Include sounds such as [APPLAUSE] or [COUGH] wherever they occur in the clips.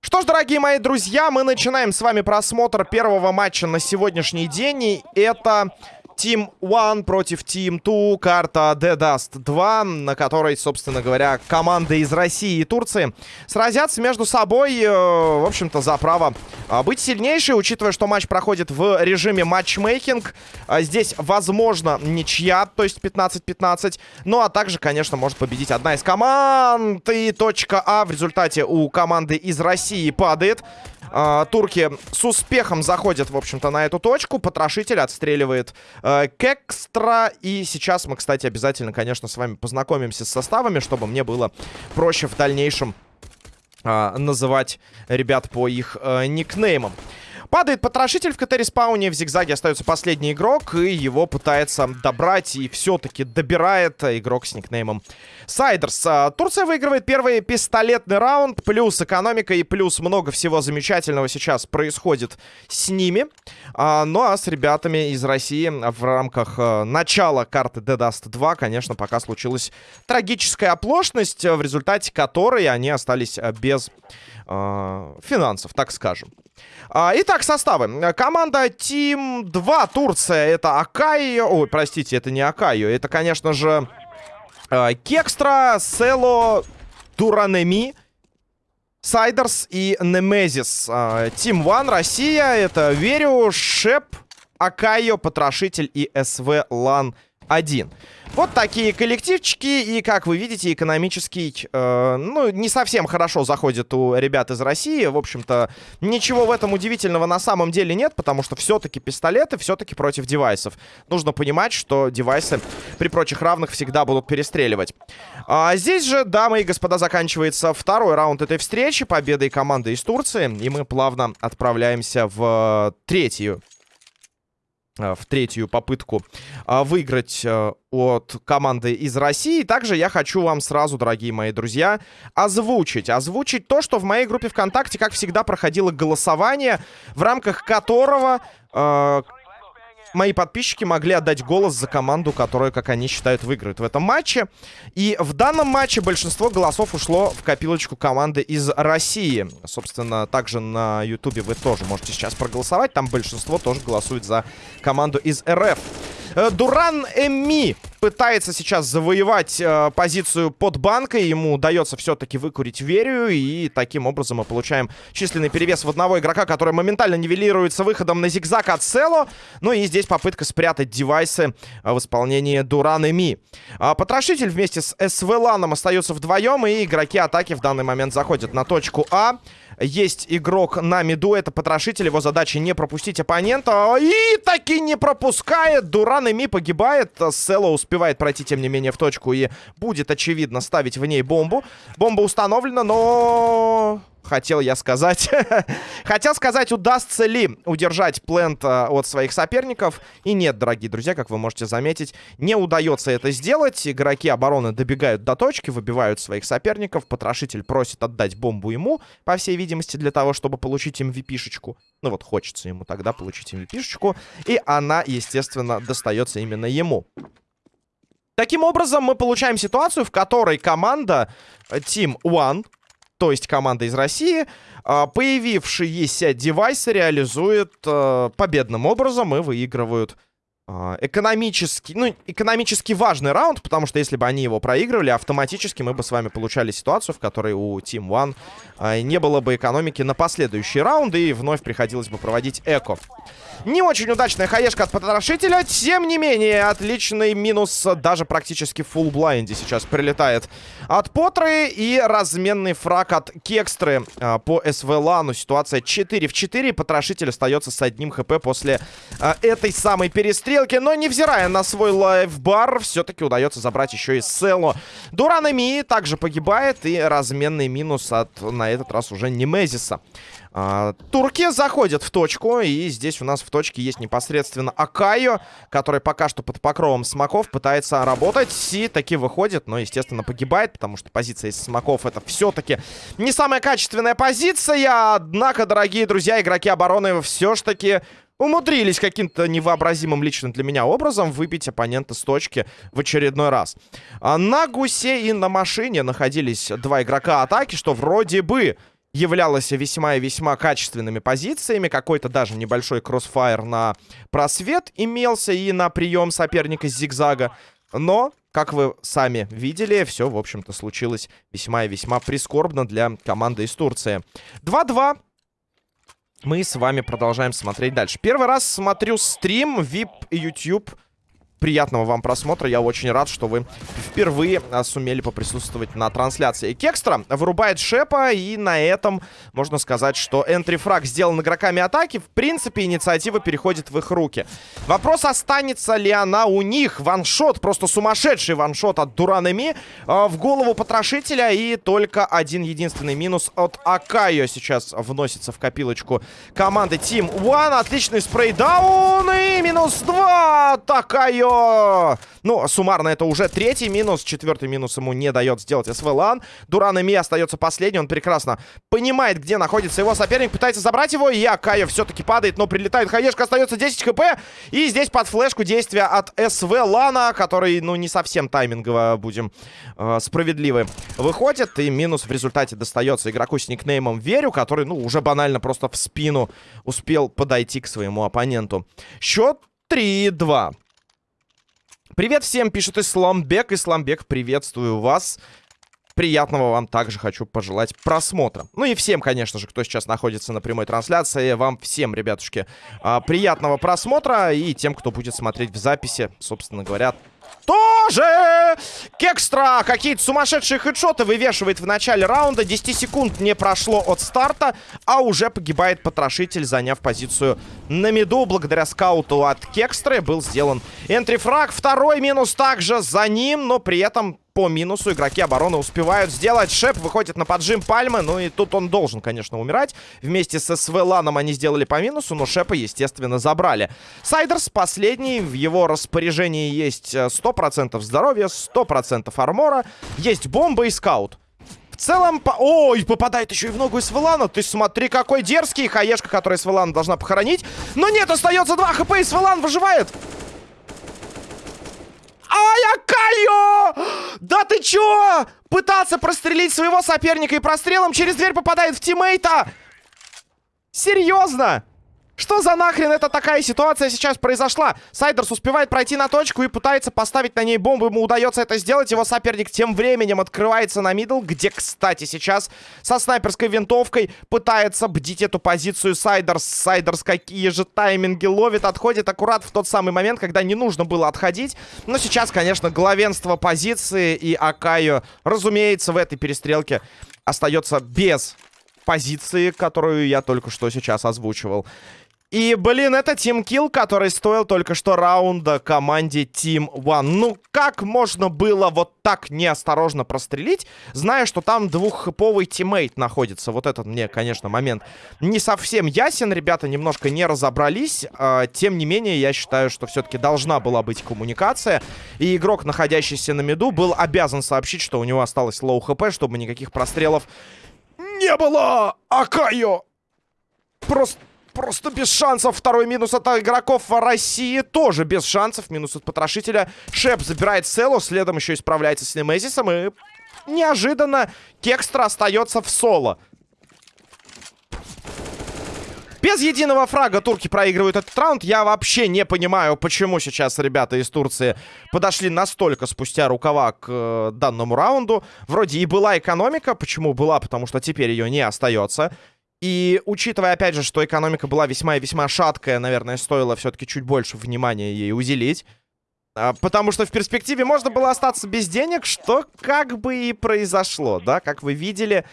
Что ж, дорогие мои друзья, мы начинаем с вами просмотр первого матча на сегодняшний день. И это Team One против Team Two, карта The Dust 2, на которой, собственно говоря, команды из России и Турции сразятся между собой, э, в общем-то, за право э, быть сильнейшей, учитывая, что матч проходит в режиме матчмейкинг. Э, здесь, возможно, ничья, то есть 15-15, ну а также, конечно, может победить одна из команд, и точка А в результате у команды из России падает. Э, турки с успехом заходят, в общем-то, на эту точку. Потрошитель отстреливает э, Кекстра. И сейчас мы, кстати, обязательно, конечно, с вами познакомимся с составами, чтобы мне было проще в дальнейшем э, называть ребят по их э, никнеймам. Падает потрошитель в CT-респауне. В зигзаге остается последний игрок. И его пытается добрать. И все-таки добирает игрок с никнеймом Сайдерс. А, Турция выигрывает первый пистолетный раунд. Плюс экономика и плюс много всего замечательного сейчас происходит с ними. А, ну а с ребятами из России в рамках а, начала карты Dead Dust 2, конечно, пока случилась трагическая оплошность, в результате которой они остались без финансов, так скажем. А, итак, составы. Команда Team 2 Турция. Это Акайо. Ой, простите, это не Акайо. Это, конечно же, э, Кекстра, Село, Туранеми, Сайдерс и Немезис. Э, Team 1 Россия. Это Верю, Шеп, Акайо, Потрошитель и СВ Лан 1. Вот такие коллективчики, и, как вы видите, экономический, э, ну, не совсем хорошо заходит у ребят из России. В общем-то, ничего в этом удивительного на самом деле нет, потому что все-таки пистолеты, все-таки против девайсов. Нужно понимать, что девайсы при прочих равных всегда будут перестреливать. А здесь же, дамы и господа, заканчивается второй раунд этой встречи, победой команды из Турции, и мы плавно отправляемся в третью в третью попытку э, выиграть э, от команды из России. Также я хочу вам сразу, дорогие мои друзья, озвучить. Озвучить то, что в моей группе ВКонтакте, как всегда, проходило голосование, в рамках которого мои подписчики могли отдать голос за команду, которая, как они считают, выиграет в этом матче. И в данном матче большинство голосов ушло в копилочку команды из России. Собственно, также на Ютубе вы тоже можете сейчас проголосовать. Там большинство тоже голосует за команду из РФ. Э, Дуран Эми пытается сейчас завоевать э, позицию под банкой. Ему удается все-таки выкурить Верию. И таким образом мы получаем численный перевес в одного игрока, который моментально нивелируется выходом на зигзаг от Село. Ну и здесь попытка спрятать девайсы э, в исполнении Дуран Эми. А Потрошитель вместе с СВЛаном остаются вдвоем. И игроки атаки в данный момент заходят на точку А. Есть игрок на миду, это потрошитель. Его задача не пропустить оппонента. И таки не пропускает. Дуран Эми погибает. Село успевает пройти, тем не менее, в точку. И будет, очевидно, ставить в ней бомбу. Бомба установлена, но хотел я сказать. [LAUGHS] хотел сказать, удастся ли удержать плент э, от своих соперников. И нет, дорогие друзья, как вы можете заметить, не удается это сделать. Игроки обороны добегают до точки, выбивают своих соперников. Потрошитель просит отдать бомбу ему, по всей видимости, для того, чтобы получить MVP-шечку. Ну вот, хочется ему тогда получить MVP-шечку. И она, естественно, достается именно ему. Таким образом, мы получаем ситуацию, в которой команда Team One то есть команда из России, а, появившиеся девайсы реализует а, победным образом и выигрывают экономически, ну, экономически важный раунд, потому что если бы они его проигрывали, автоматически мы бы с вами получали ситуацию, в которой у Team One а, не было бы экономики на последующие раунды, и вновь приходилось бы проводить эко. Не очень удачная хаешка от потрошителя, тем не менее, отличный минус, даже практически full blind е сейчас прилетает от Потры, и разменный фраг от Кекстры а, по СВ-лану. Ситуация 4 в 4, потрошитель остается с одним HP после а, этой самой перестрелки стрелки, но невзирая на свой lifebar, все-таки удается забрать еще и Село. Дуран Ми также погибает, и разменный минус от, на этот раз, уже Немезиса. А, турки заходят в точку, и здесь у нас в точке есть непосредственно Акайо, который пока что под покровом смоков пытается работать, и таки выходит, но, естественно, погибает, потому что позиция из смоков это все-таки не самая качественная позиция, однако, дорогие друзья, игроки обороны все-таки умудрились каким-то невообразимым лично для меня образом выбить оппонента с точки в очередной раз. А на гусе и на машине находились два игрока атаки, что вроде бы являлось весьма и весьма качественными позициями. Какой-то даже небольшой кроссфайр на просвет имелся и на прием соперника с зигзага. Но, как вы сами видели, все, в общем-то, случилось весьма и весьма прискорбно для команды из Турции. 2-2 мы с вами продолжаем смотреть дальше. Первый раз смотрю стрим VIP YouTube приятного вам просмотра. Я очень рад, что вы впервые а, сумели поприсутствовать на трансляции. Кекстра вырубает Шепа, и на этом можно сказать, что энтрифраг сделан игроками атаки. В принципе, инициатива переходит в их руки. Вопрос, останется ли она у них. Ваншот, просто сумасшедший ваншот от Дуранами э, в голову потрошителя. И только один единственный минус от Акайо сейчас вносится в копилочку команды Team One. Отличный спрейдаун и минус 2 от Акайо. Ну, суммарно это уже третий минус. Четвертый минус ему не дает сделать СВЛАН. Дуран Ми остается последний. Он прекрасно понимает, где находится его соперник. Пытается забрать его. И Акаев все-таки падает, но прилетает. Хаешка остается 10 хп. И здесь под флешку действия от СВЛАНа, который, ну, не совсем таймингово, будем э, справедливы, выходит. И минус в результате достается игроку с никнеймом Верю, который, ну, уже банально просто в спину успел подойти к своему оппоненту. Счет 3-2. Привет всем, пишет Исламбек. Исламбек, приветствую вас. Приятного вам также хочу пожелать просмотра. Ну и всем, конечно же, кто сейчас находится на прямой трансляции, вам всем, ребятушки, а, приятного просмотра. И тем, кто будет смотреть в записи, собственно говоря, тоже! Кекстра какие-то сумасшедшие хедшоты вывешивает в начале раунда. 10 секунд не прошло от старта, а уже погибает потрошитель, заняв позицию на миду. Благодаря скауту от Кекстры был сделан энтрифраг. Второй минус также за ним, но при этом по минусу. Игроки обороны успевают сделать. Шеп выходит на поджим Пальмы. Ну и тут он должен, конечно, умирать. Вместе с СВЛаном они сделали по минусу, но Шепа, естественно, забрали. Сайдерс последний. В его распоряжении есть 100% э, здоровья, 100% армора. Есть бомба и скаут. В целом, по... ой, попадает еще и в ногу Свелана. Ты смотри, какой дерзкий. Хаешка, которая Свелана должна похоронить. Но нет, остается 2 хп, и Свелан выживает. Ай, Акайо! Да ты чё? Пытался прострелить своего соперника и прострелом через дверь попадает в тиммейта. Серьезно? Что за нахрен это такая ситуация сейчас произошла? Сайдерс успевает пройти на точку и пытается поставить на ней бомбу. Ему удается это сделать. Его соперник тем временем открывается на мидл, где, кстати, сейчас со снайперской винтовкой пытается бдить эту позицию Сайдерс. Сайдерс какие же тайминги ловит. Отходит аккурат в тот самый момент, когда не нужно было отходить. Но сейчас, конечно, главенство позиции и Акаю, разумеется, в этой перестрелке остается без позиции, которую я только что сейчас озвучивал. И, блин, это Team Kill, который стоил только что раунда команде Team One. Ну, как можно было вот так неосторожно прострелить, зная, что там двуххэповый тиммейт находится? Вот этот мне, конечно, момент не совсем ясен. Ребята немножко не разобрались. А, тем не менее, я считаю, что все-таки должна была быть коммуникация. И игрок, находящийся на миду, был обязан сообщить, что у него осталось low HP, чтобы никаких прострелов не было. Акайо! Просто просто без шансов. Второй минус от игроков России тоже без шансов. Минус от потрошителя. Шеп забирает Селу, следом еще и справляется с Немезисом. И неожиданно Кекстра остается в соло. Без единого фрага турки проигрывают этот раунд. Я вообще не понимаю, почему сейчас ребята из Турции подошли настолько спустя рукава к э, данному раунду. Вроде и была экономика. Почему была? Потому что теперь ее не остается. И учитывая, опять же, что экономика была весьма и весьма шаткая, наверное, стоило все-таки чуть больше внимания ей уделить. А, потому что в перспективе можно было остаться без денег, что как бы и произошло, да? Как вы видели,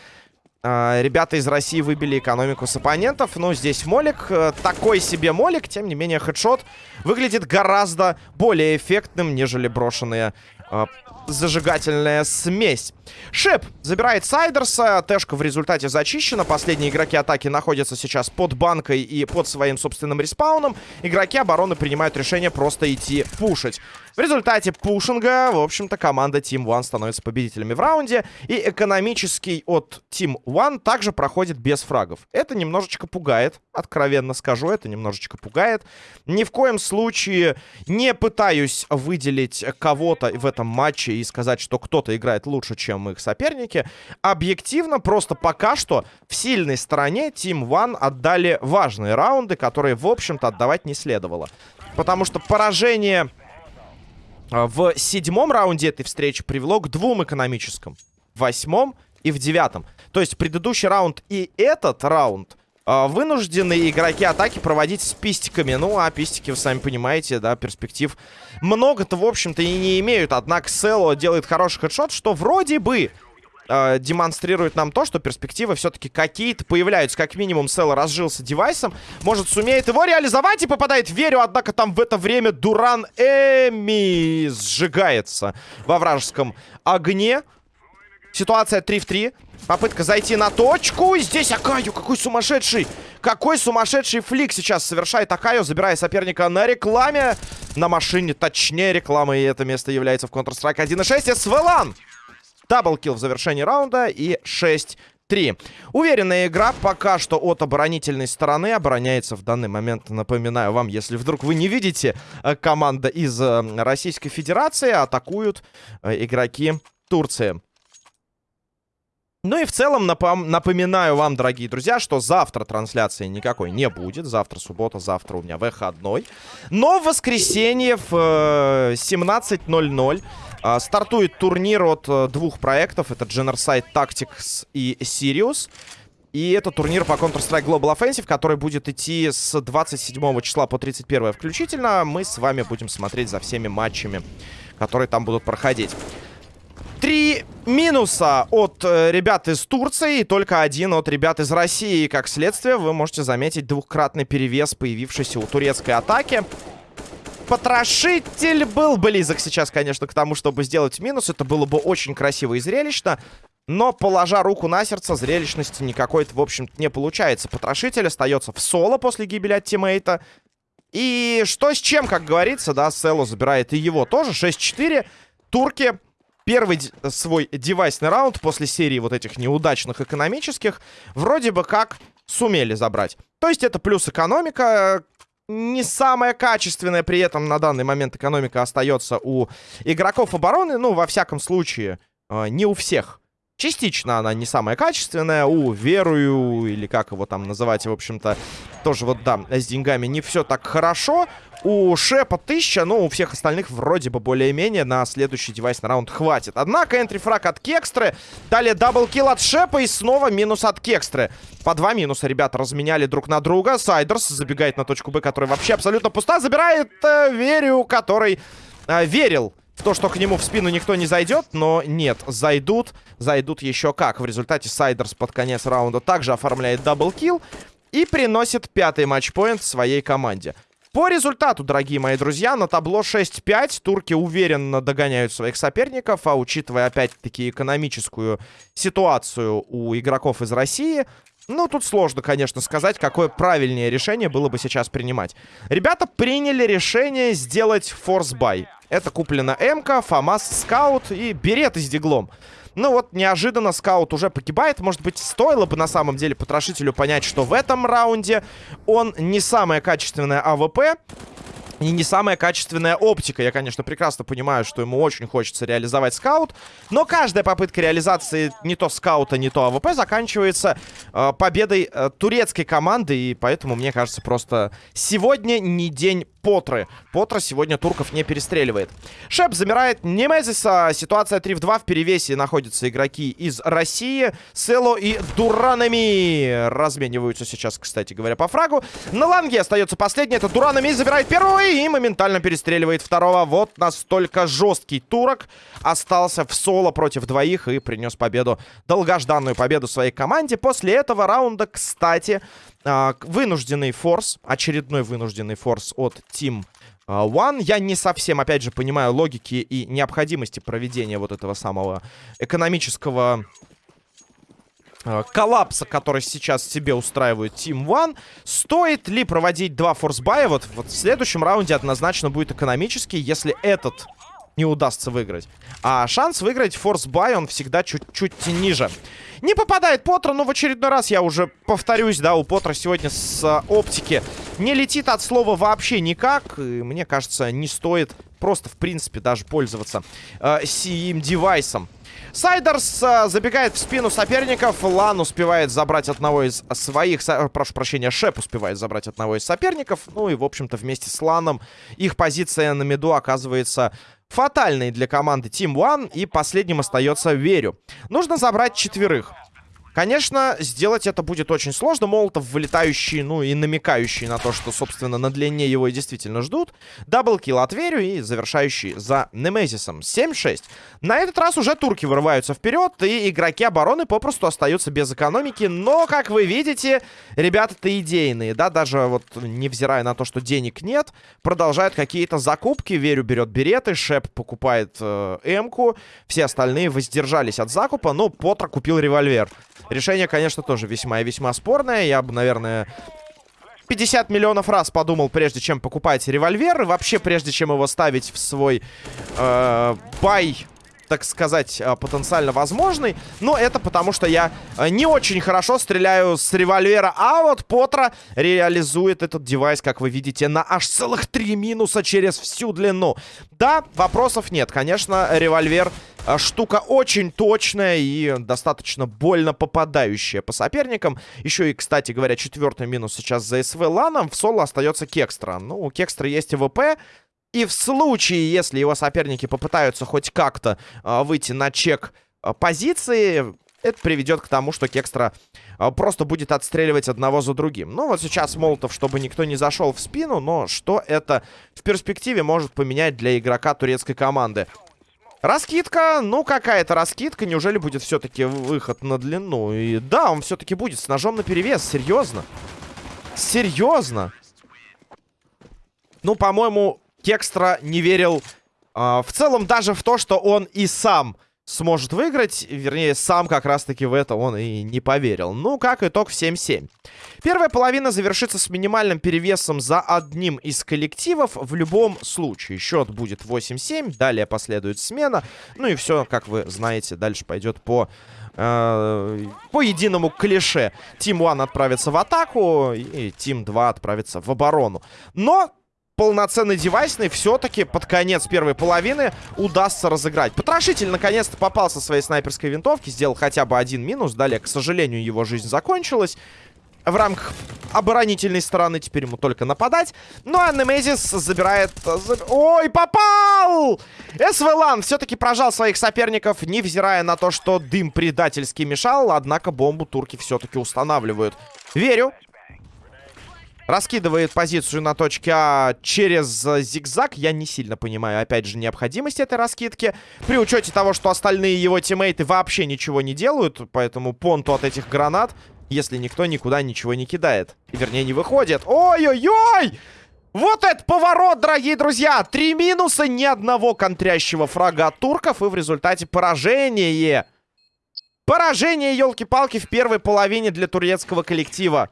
а, ребята из России выбили экономику с оппонентов. Ну, здесь молик, э, такой себе молик, тем не менее, хедшот выглядит гораздо более эффектным, нежели брошенные а, зажигательная смесь. Шип забирает Сайдерса. Тэшка в результате зачищена. Последние игроки атаки находятся сейчас под банкой и под своим собственным респауном. Игроки обороны принимают решение просто идти пушить. В результате пушинга, в общем-то, команда Team One становится победителями в раунде. И экономический от Team One также проходит без фрагов. Это немножечко пугает, откровенно скажу, это немножечко пугает. Ни в коем случае не пытаюсь выделить кого-то в этом матче и сказать, что кто-то играет лучше, чем их соперники. Объективно, просто пока что в сильной стороне Team One отдали важные раунды, которые, в общем-то, отдавать не следовало. Потому что поражение в седьмом раунде этой встречи привело к двум экономическим. Восьмом и в девятом. То есть предыдущий раунд и этот раунд а, вынуждены игроки атаки проводить с пистиками. Ну, а пистики, вы сами понимаете, да, перспектив много-то, в общем-то, и не имеют. Однако Село делает хороший хедшот, что вроде бы э, демонстрирует нам то, что перспективы все-таки какие-то появляются. Как минимум, Селла разжился девайсом. Может, сумеет его реализовать и попадает в Верю. Однако там в это время Дуран Эми сжигается во вражеском огне. Ситуация 3 в 3. Попытка зайти на точку. Здесь Акаю, какой сумасшедший. Какой сумасшедший флик сейчас совершает Акаю, забирая соперника на рекламе. На машине, точнее, реклама. И это место является в Counter-Strike 1.6. СВЛАН. Даблкил в завершении раунда и 6-3. Уверенная игра пока что от оборонительной стороны. Обороняется в данный момент, напоминаю вам, если вдруг вы не видите, э, команда из э, Российской Федерации атакуют э, игроки Турции. Ну и в целом напом напоминаю вам, дорогие друзья, что завтра трансляции никакой не будет. Завтра суббота, завтра у меня выходной. Но в воскресенье в э, 17.00 а, стартует турнир от а, двух проектов. Это Generside Tactics и Sirius. И это турнир по Counter-Strike Global Offensive, который будет идти с 27 числа по 31 включительно. Мы с вами будем смотреть за всеми матчами, которые там будут проходить. Три минуса от э, ребят из Турции и только один от ребят из России. И как следствие, вы можете заметить двухкратный перевес, появившийся у турецкой атаки потрошитель был близок сейчас, конечно, к тому, чтобы сделать минус. Это было бы очень красиво и зрелищно. Но, положа руку на сердце, зрелищности никакой-то, в общем-то, не получается. Потрошитель остается в соло после гибели от тиммейта. И что с чем, как говорится, да, Село забирает и его тоже. 6-4. Турки первый свой девайсный раунд после серии вот этих неудачных экономических вроде бы как сумели забрать. То есть это плюс экономика, не самая качественная при этом на данный момент экономика остается у игроков обороны. Ну, во всяком случае, э, не у всех. Частично она не самая качественная. У Верую, или как его там называть, в общем-то, тоже вот, да, с деньгами не все так хорошо. У Шепа 1000, но у всех остальных вроде бы более-менее на следующий девайс на раунд хватит. Однако entry frag от Кекстры, далее double kill от Шепа и снова минус от Кекстры. По два минуса ребята разменяли друг на друга. Сайдерс забегает на точку Б, которая вообще абсолютно пуста. Забирает э, Верю, который э, верил в то, что к нему в спину никто не зайдет, но нет, зайдут, зайдут еще как. В результате Сайдерс под конец раунда также оформляет double kill и приносит пятый матчпоинт своей команде. По результату, дорогие мои друзья, на табло 6-5 турки уверенно догоняют своих соперников, а учитывая опять-таки экономическую ситуацию у игроков из России, ну, тут сложно, конечно, сказать, какое правильнее решение было бы сейчас принимать. Ребята приняли решение сделать force buy. Это куплена МК, ФАМАС, Скаут и Береты с диглом. Ну вот, неожиданно скаут уже погибает. Может быть, стоило бы на самом деле потрошителю понять, что в этом раунде он не самая качественная АВП. И не самая качественная оптика. Я, конечно, прекрасно понимаю, что ему очень хочется реализовать скаут. Но каждая попытка реализации не то скаута, не то АВП заканчивается э, победой э, турецкой команды. И поэтому, мне кажется, просто сегодня не день Потры. Потра сегодня турков не перестреливает. Шеп замирает Немезиса. Ситуация 3 в 2. В перевесе находятся игроки из России. Село и Дуранами размениваются сейчас, кстати говоря, по фрагу. На ланге остается последний. Это Дуранами забирает первого и моментально перестреливает второго. Вот настолько жесткий турок остался в соло против двоих и принес победу, долгожданную победу своей команде. После этого раунда, кстати, а, вынужденный форс, очередной вынужденный форс от Team а, One. Я не совсем, опять же, понимаю логики и необходимости проведения вот этого самого экономического э, коллапса, который сейчас себе устраивает Team One. Стоит ли проводить два форсбая? Вот, вот в следующем раунде однозначно будет экономический, если этот не удастся выиграть. А шанс выиграть форсбай, он всегда чуть-чуть ниже. Не попадает Поттер, но в очередной раз я уже повторюсь, да, у Поттера сегодня с а, оптики не летит от слова вообще никак. И мне кажется, не стоит просто, в принципе, даже пользоваться э, сим девайсом. Сайдерс э, забегает в спину соперников. Лан успевает забрать одного из своих... Со... Прошу прощения, Шеп успевает забрать одного из соперников. Ну и, в общем-то, вместе с Ланом их позиция на меду оказывается фатальной для команды Team One. И последним остается Верю. Нужно забрать четверых. Конечно, сделать это будет очень сложно. Молотов вылетающий, ну и намекающий на то, что, собственно, на длине его и действительно ждут. Даблкил от Верю и завершающий за Немезисом. 7-6. На этот раз уже турки вырываются вперед, и игроки обороны попросту остаются без экономики. Но, как вы видите, ребята-то идейные, да, даже вот невзирая на то, что денег нет, продолжают какие-то закупки. Верю берет береты, Шеп покупает э, М-ку, все остальные воздержались от закупа, но Потро купил револьвер. Решение, конечно, тоже весьма и весьма спорное. Я бы, наверное, 50 миллионов раз подумал, прежде чем покупать револьвер. И вообще, прежде чем его ставить в свой э, бай так сказать, э, потенциально возможный. Но это потому, что я э, не очень хорошо стреляю с револьвера. А вот Потра реализует этот девайс, как вы видите, на аж целых три минуса через всю длину. Да, вопросов нет. Конечно, револьвер э, штука очень точная и достаточно больно попадающая по соперникам. Еще и, кстати говоря, четвертый минус сейчас за СВ Ланом. В соло остается Кекстра. Ну, у Кекстра есть ВП, и в случае, если его соперники попытаются хоть как-то э, выйти на чек э, позиции, это приведет к тому, что Кекстра э, просто будет отстреливать одного за другим. Ну, вот сейчас Молотов, чтобы никто не зашел в спину, но что это в перспективе может поменять для игрока турецкой команды? Раскидка, ну какая-то раскидка, неужели будет все-таки выход на длину? И да, он все-таки будет с ножом на перевес, серьезно. Серьезно. Ну, по-моему, Кекстра не верил э, в целом даже в то, что он и сам сможет выиграть. Вернее, сам как раз-таки в это он и не поверил. Ну, как итог, 7-7. Первая половина завершится с минимальным перевесом за одним из коллективов в любом случае. Счет будет 8-7, далее последует смена. Ну и все, как вы знаете, дальше пойдет по... Э, по единому клише. Тим 1 отправится в атаку, и Тим 2 отправится в оборону. Но полноценный девайсный все-таки под конец первой половины удастся разыграть. Потрошитель наконец-то попался своей снайперской винтовки, сделал хотя бы один минус. Далее, к сожалению, его жизнь закончилась. В рамках оборонительной стороны теперь ему только нападать. Ну а Немезис забирает... Ой, попал! СВЛАН все-таки прожал своих соперников, невзирая на то, что дым предательски мешал. Однако бомбу турки все-таки устанавливают. Верю, Раскидывает позицию на точке А через зигзаг. Я не сильно понимаю, опять же, необходимость этой раскидки. При учете того, что остальные его тиммейты вообще ничего не делают. Поэтому понту от этих гранат, если никто никуда ничего не кидает. Вернее, не выходит. Ой-ой-ой! Вот это поворот, дорогие друзья! Три минуса, ни одного контрящего фрага от турков. И в результате поражение. Поражение, елки-палки, в первой половине для турецкого коллектива.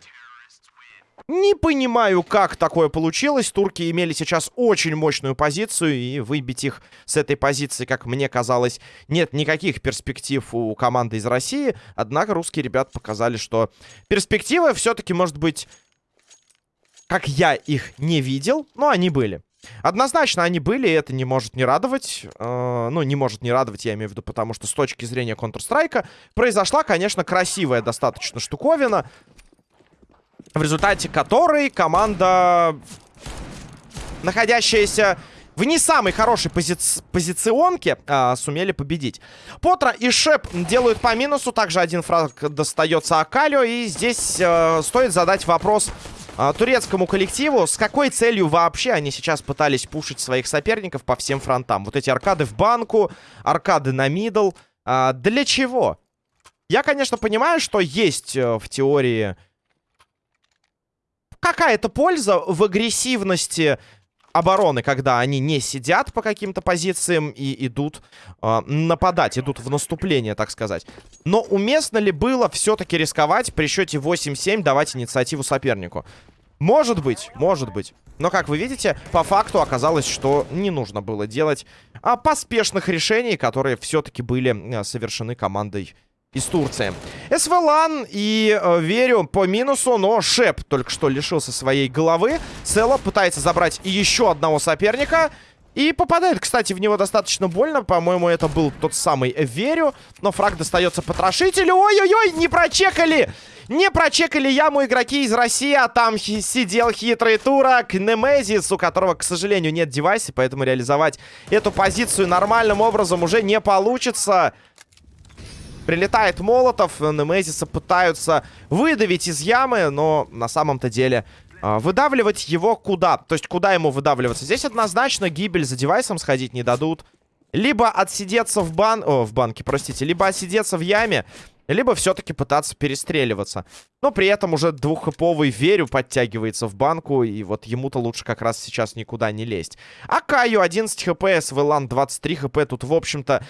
Не понимаю, как такое получилось. Турки имели сейчас очень мощную позицию, и выбить их с этой позиции, как мне казалось, нет никаких перспектив у команды из России. Однако русские ребята показали, что перспективы все-таки, может быть, как я их не видел, но они были. Однозначно они были, и это не может не радовать. Э, ну, не может не радовать, я имею в виду, потому что с точки зрения Counter-Strike произошла, конечно, красивая достаточно штуковина в результате которой команда, находящаяся в не самой хорошей пози позиционке, а, сумели победить. Потра и Шеп делают по минусу. Также один фраг достается Акалио. И здесь а, стоит задать вопрос а, турецкому коллективу. С какой целью вообще они сейчас пытались пушить своих соперников по всем фронтам? Вот эти аркады в банку, аркады на мидл. А, для чего? Я, конечно, понимаю, что есть э, в теории какая-то польза в агрессивности обороны, когда они не сидят по каким-то позициям и идут э, нападать, идут в наступление, так сказать. Но уместно ли было все-таки рисковать при счете 8-7 давать инициативу сопернику? Может быть, может быть. Но, как вы видите, по факту оказалось, что не нужно было делать а, поспешных решений, которые все-таки были а, совершены командой из Турции. СВЛАН и э, верю по минусу, но Шеп только что лишился своей головы. Цело пытается забрать еще одного соперника. И попадает, кстати, в него достаточно больно. По-моему, это был тот самый Верю. Но фраг достается потрошителю. Ой-ой-ой, не прочекали! Не прочекали яму игроки из России, а там хи сидел хитрый турок Немезис, у которого, к сожалению, нет девайса, поэтому реализовать эту позицию нормальным образом уже не получится. Прилетает Молотов, Немезиса пытаются выдавить из ямы, но на самом-то деле... А, выдавливать его куда? То есть куда ему выдавливаться? Здесь однозначно гибель за девайсом сходить не дадут. Либо отсидеться в бан... О, в банке, простите. Либо отсидеться в яме, либо все-таки пытаться перестреливаться. Но при этом уже двуххэповый Верю подтягивается в банку, и вот ему-то лучше как раз сейчас никуда не лезть. А Каю 11 хп, СВЛАН 23 хп. Тут, в общем-то,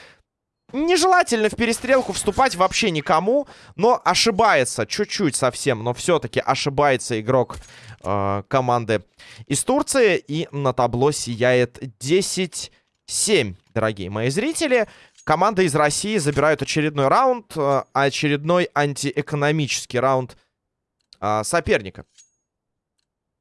нежелательно в перестрелку вступать вообще никому, но ошибается чуть-чуть совсем, но все-таки ошибается игрок э, команды из Турции, и на табло сияет 10-7, дорогие мои зрители. Команда из России забирают очередной раунд, э, очередной антиэкономический раунд э, соперника.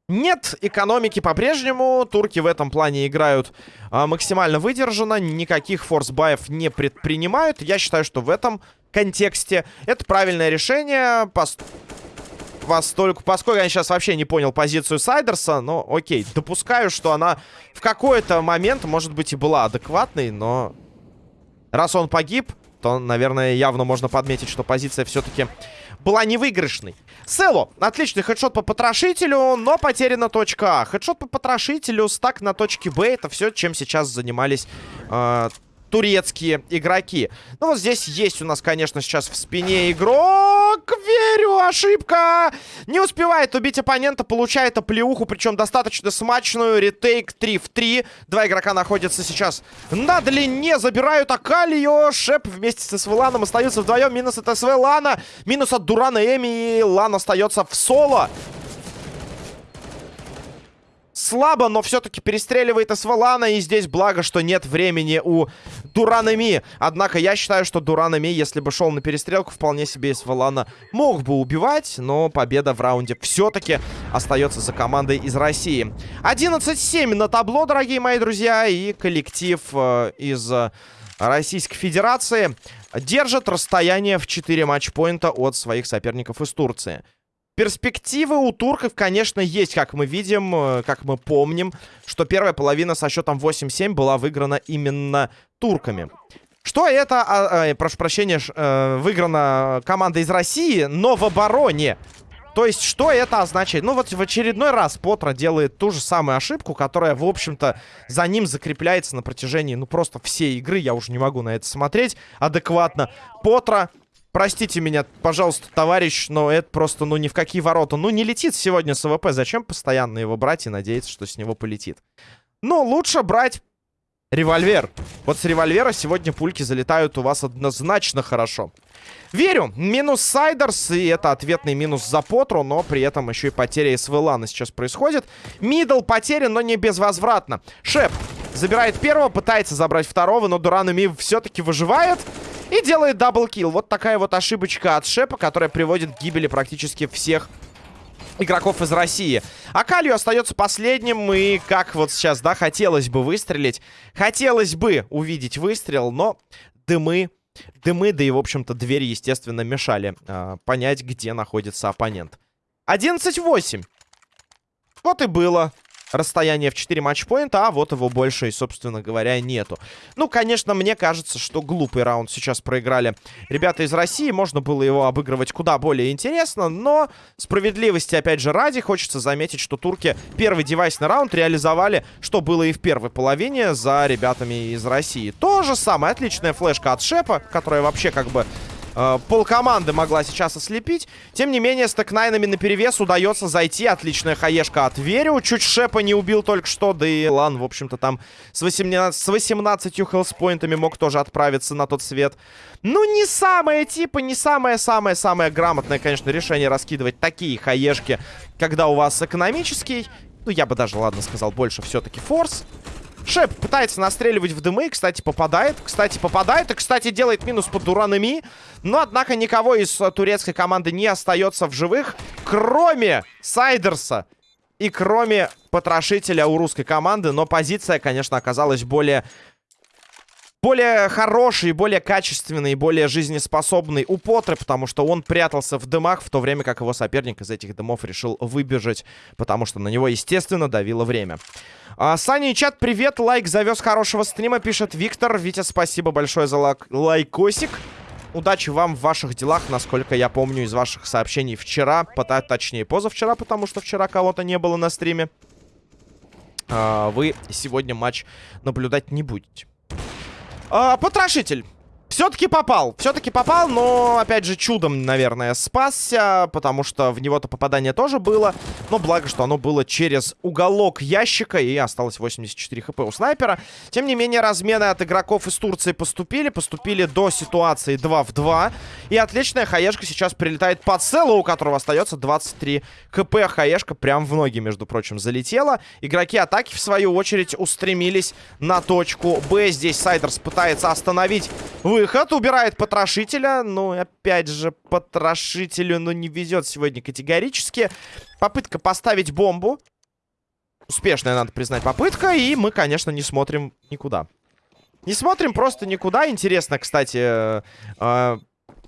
Нет экономики по-прежнему. Турки в этом плане играют а, максимально выдержанно. Никаких форсбаев не предпринимают. Я считаю, что в этом контексте это правильное решение. Пос... Постольку, поскольку я сейчас вообще не понял позицию Сайдерса, но окей, допускаю, что она в какой-то момент, может быть, и была адекватной, но Раз он погиб, то, наверное, явно можно подметить, что позиция все-таки была невыигрышной. Село. Отличный хедшот по потрошителю, но потеряна точка А. Хедшот по потрошителю, стак на точке Б. Это все, чем сейчас занимались э, турецкие игроки. Ну, вот здесь есть у нас, конечно, сейчас в спине игрок. Верю, ошибка! Не успевает убить оппонента, получает оплеуху, причем достаточно смачную. Ретейк 3 в 3. Два игрока находятся сейчас на длине, забирают Акалио. Шеп вместе с СВ остаются вдвоем. Минус от СВ Лана, минус от Дурана Эми, и Лан остается в соло. Слабо, но все-таки перестреливает Асвалана. И здесь благо, что нет времени у Дуранами. Однако я считаю, что Дуранами, если бы шел на перестрелку, вполне себе Асвалана мог бы убивать. Но победа в раунде все-таки остается за командой из России. 11-7 на табло, дорогие мои друзья. И коллектив э, из Российской Федерации держит расстояние в 4 матчпоинта от своих соперников из Турции. Перспективы у турков, конечно, есть, как мы видим, э, как мы помним, что первая половина со счетом 8-7 была выиграна именно турками. Что это, а, а, прошу прощения, э, выиграна команда из России, но в обороне. То есть, что это означает? Ну, вот в очередной раз Потра делает ту же самую ошибку, которая, в общем-то, за ним закрепляется на протяжении, ну, просто всей игры. Я уже не могу на это смотреть адекватно. Потра Простите меня, пожалуйста, товарищ, но это просто, ну, ни в какие ворота. Ну, не летит сегодня с АВП. Зачем постоянно его брать и надеяться, что с него полетит? Ну, лучше брать револьвер. Вот с револьвера сегодня пульки залетают у вас однозначно хорошо. Верю. Минус Сайдерс, и это ответный минус за Потру, но при этом еще и потеря СВЛАна сейчас происходит. Мидл потерян, но не безвозвратно. Шеп забирает первого, пытается забрать второго, но Дуран Ми все-таки выживает. И делает double kill. Вот такая вот ошибочка от Шепа, которая приводит к гибели практически всех игроков из России. Акайо остается последним, и как вот сейчас, да, хотелось бы выстрелить. Хотелось бы увидеть выстрел, но дымы, дымы, да и, в общем-то, двери, естественно, мешали э, понять, где находится оппонент. 11-8. Вот и было расстояние в 4 матчпоинта, а вот его больше, собственно говоря, нету. Ну, конечно, мне кажется, что глупый раунд сейчас проиграли ребята из России. Можно было его обыгрывать куда более интересно, но справедливости, опять же, ради, хочется заметить, что турки первый девайсный раунд реализовали, что было и в первой половине за ребятами из России. То же самое, отличная флешка от Шепа, которая вообще как бы э, полкоманды могла сейчас ослепить. Тем не менее, с тэкнайнами наперевес удается зайти. Отличная хаешка от Верю. Чуть Шепа не убил только что. Да и Лан, в общем-то, там с 18, с 18 хелспоинтами мог тоже отправиться на тот свет. Ну, не самое типа, не самое-самое-самое грамотное, конечно, решение раскидывать такие хаешки, когда у вас экономический. Ну, я бы даже, ладно, сказал, больше все-таки форс. Шеп пытается настреливать в дымы. Кстати, попадает. Кстати, попадает. И, кстати, делает минус под дуранами. Но, однако, никого из э, турецкой команды не остается в живых. Кроме Сайдерса. И кроме потрошителя у русской команды. Но позиция, конечно, оказалась более более хороший, более качественный, более жизнеспособный у Потры, потому что он прятался в дымах, в то время как его соперник из этих дымов решил выбежать, потому что на него, естественно, давило время. А, Саня и чат, привет, лайк завез хорошего стрима, пишет Виктор. Витя, спасибо большое за лайк лайкосик. Удачи вам в ваших делах, насколько я помню из ваших сообщений вчера, точнее позавчера, потому что вчера кого-то не было на стриме. А, вы сегодня матч наблюдать не будете. А, потрошитель. Все-таки попал. Все-таки попал, но, опять же, чудом, наверное, спасся, потому что в него-то попадание тоже было. Но благо, что оно было через уголок ящика, и осталось 84 хп у снайпера. Тем не менее, размены от игроков из Турции поступили. Поступили до ситуации 2 в 2. И отличная хаешка сейчас прилетает по целу, у которого остается 23 хп. Хаешка прям в ноги, между прочим, залетела. Игроки атаки, в свою очередь, устремились на точку Б. Здесь Сайдерс пытается остановить выход, убирает потрошителя. Ну, опять же, потрошителю, ну, не везет сегодня категорически. Попытка поставить бомбу. Успешная, надо признать, попытка. И мы, конечно, не смотрим никуда. Не смотрим просто никуда. Интересно, кстати, э, э,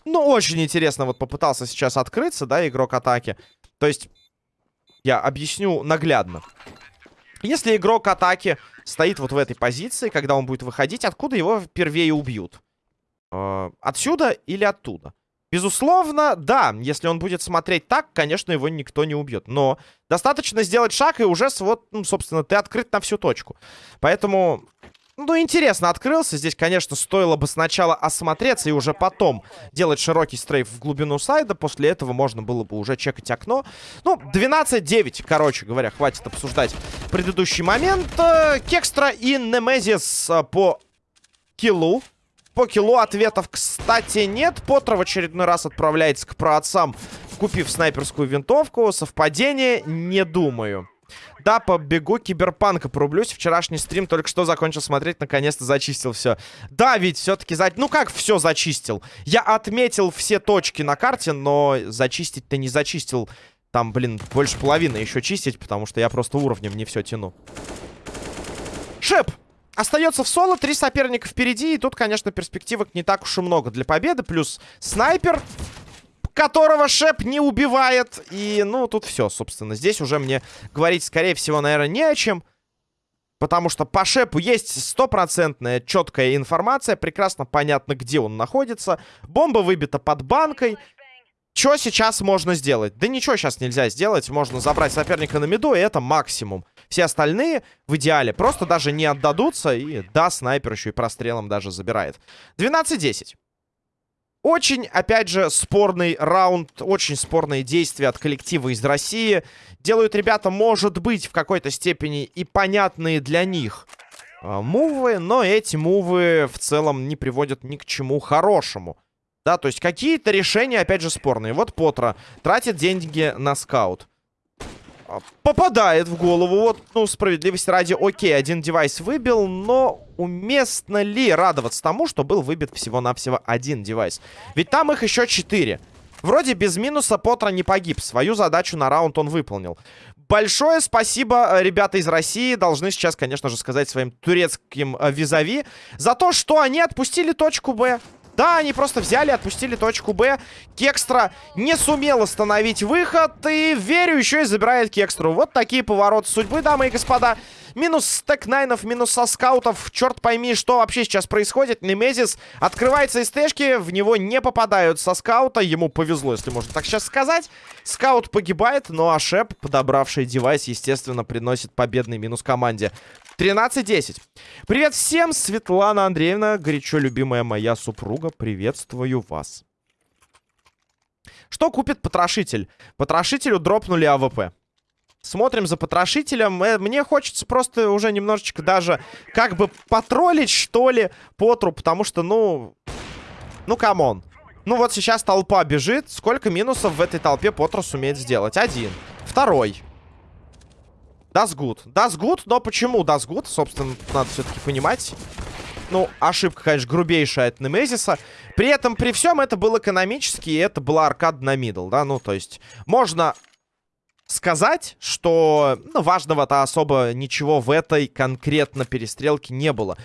ну, очень интересно вот попытался сейчас открыться, да, игрок атаки. То есть, я объясню наглядно. Если игрок атаки стоит вот в этой позиции, когда он будет выходить, откуда его впервые убьют? Э, отсюда или оттуда? Безусловно, да, если он будет смотреть так, конечно, его никто не убьет. Но достаточно сделать шаг, и уже, вот, ну, собственно, ты открыт на всю точку. Поэтому, ну, интересно открылся. Здесь, конечно, стоило бы сначала осмотреться и уже потом делать широкий стрейф в глубину сайда. После этого можно было бы уже чекать окно. Ну, 12-9, короче говоря, хватит обсуждать предыдущий момент. Э, Кекстра и Немезис э, по киллу. По килу ответов, кстати, нет. Поттер в очередной раз отправляется к праотцам, купив снайперскую винтовку. Совпадение? Не думаю. Да, побегу киберпанка порублюсь. Вчерашний стрим только что закончил смотреть, наконец-то зачистил все. Да, ведь все-таки... За... Ну как все зачистил? Я отметил все точки на карте, но зачистить-то не зачистил. Там, блин, больше половины еще чистить, потому что я просто уровнем не все тяну. Шеп! Остается в соло, три соперника впереди. И тут, конечно, перспективок не так уж и много для победы. Плюс снайпер, которого Шеп не убивает. И, ну, тут все, собственно. Здесь уже мне говорить, скорее всего, наверное, не о чем. Потому что по Шепу есть стопроцентная четкая информация. Прекрасно понятно, где он находится. Бомба выбита под банкой. Что сейчас можно сделать? Да ничего сейчас нельзя сделать. Можно забрать соперника на миду, и это максимум. Все остальные в идеале просто даже не отдадутся. И да, снайпер еще и прострелом даже забирает. 12-10. Очень, опять же, спорный раунд, очень спорные действия от коллектива из России. Делают ребята, может быть, в какой-то степени и понятные для них э, мувы, но эти мувы в целом не приводят ни к чему хорошему. Да, то есть какие-то решения, опять же, спорные. Вот Потра тратит деньги на скаут. Попадает в голову. Вот, ну, справедливости ради, окей, один девайс выбил, но уместно ли радоваться тому, что был выбит всего-навсего один девайс? Ведь там их еще четыре. Вроде без минуса Потра не погиб. Свою задачу на раунд он выполнил. Большое спасибо, э, ребята из России. Должны сейчас, конечно же, сказать своим турецким э, визави за то, что они отпустили точку Б. Да, они просто взяли, отпустили точку Б. Кекстра не сумел остановить выход. И Верю еще и забирает Кекстру. Вот такие повороты судьбы, дамы и господа. Минус стек найнов, минус со скаутов. Черт пойми, что вообще сейчас происходит. Немезис открывается из тэшки. В него не попадают со скаута. Ему повезло, если можно так сейчас сказать. Скаут погибает, но а Шеп, подобравший девайс, естественно, приносит победный минус команде. 13-10. Привет всем, Светлана Андреевна, горячо любимая моя супруга. Приветствую вас. Что купит потрошитель? Потрошителю дропнули АВП. Смотрим за потрошителем. Э, мне хочется просто уже немножечко даже как бы потроллить, что ли, Потру, потому что, ну... Ну, come on. Ну, вот сейчас толпа бежит. Сколько минусов в этой толпе Потру сумеет сделать? Один. Второй. That's good. That's good, но почему that's good? Собственно, надо все-таки понимать. Ну, ошибка, конечно, грубейшая от Немезиса. При этом, при всем, это был экономически, и это была аркада на мидл, да? Ну, то есть, можно сказать, что ну, важного-то особо ничего в этой конкретно перестрелке не было.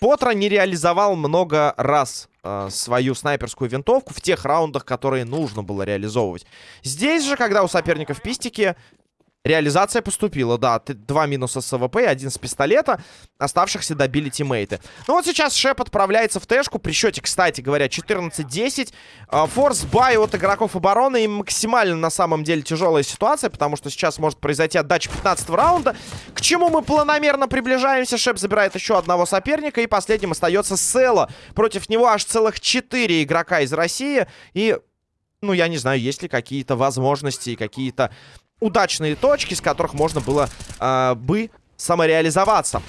Потра не реализовал много раз э, свою снайперскую винтовку в тех раундах, которые нужно было реализовывать. Здесь же, когда у соперников пистики, Реализация поступила, да. Два минуса с АВП один с пистолета. Оставшихся добили тиммейты. Ну вот сейчас Шеп отправляется в тэшку. При счете, кстати говоря, 14-10. А, force buy от игроков обороны. И максимально на самом деле тяжелая ситуация, потому что сейчас может произойти отдача 15 раунда. К чему мы планомерно приближаемся. Шеп забирает еще одного соперника. И последним остается Села. Против него аж целых 4 игрока из России. И ну, я не знаю, есть ли какие-то возможности, какие-то удачные точки, с которых можно было э, бы самореализоваться.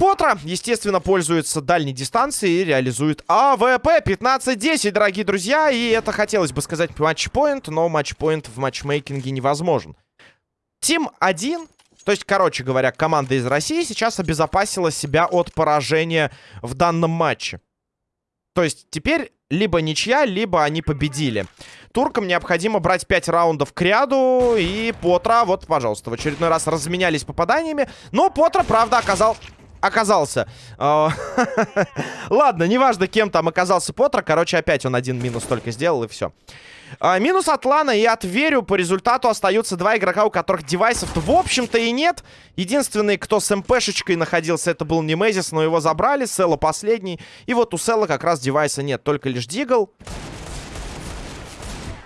Потра, естественно, пользуется дальней дистанцией и реализует АВП 15-10, дорогие друзья. И это хотелось бы сказать матчпоинт, но матчпоинт в матчмейкинге невозможен. Тим 1, то есть, короче говоря, команда из России сейчас обезопасила себя от поражения в данном матче. То есть теперь либо ничья, либо они победили. Туркам необходимо брать 5 раундов к ряду. И Потра, вот, пожалуйста, в очередной раз разменялись попаданиями. Но Потра, правда, оказал оказался. А, [LAUGHS] ладно, неважно, кем там оказался Потра. Короче, опять он один минус только сделал, и все. А, минус от Лана и от Верю. По результату остаются два игрока, у которых девайсов в общем-то, и нет. Единственный, кто с МПшечкой находился, это был Немезис, но его забрали. Села последний. И вот у Села как раз девайса нет, только лишь Дигл.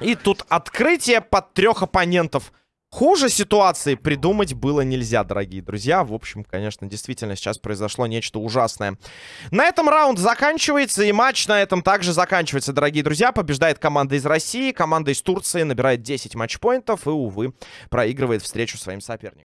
И тут открытие под трех оппонентов. Хуже ситуации придумать было нельзя, дорогие друзья. В общем, конечно, действительно сейчас произошло нечто ужасное. На этом раунд заканчивается, и матч на этом также заканчивается, дорогие друзья. Побеждает команда из России, команда из Турции набирает 10 матчпоинтов и, увы, проигрывает встречу своим соперникам.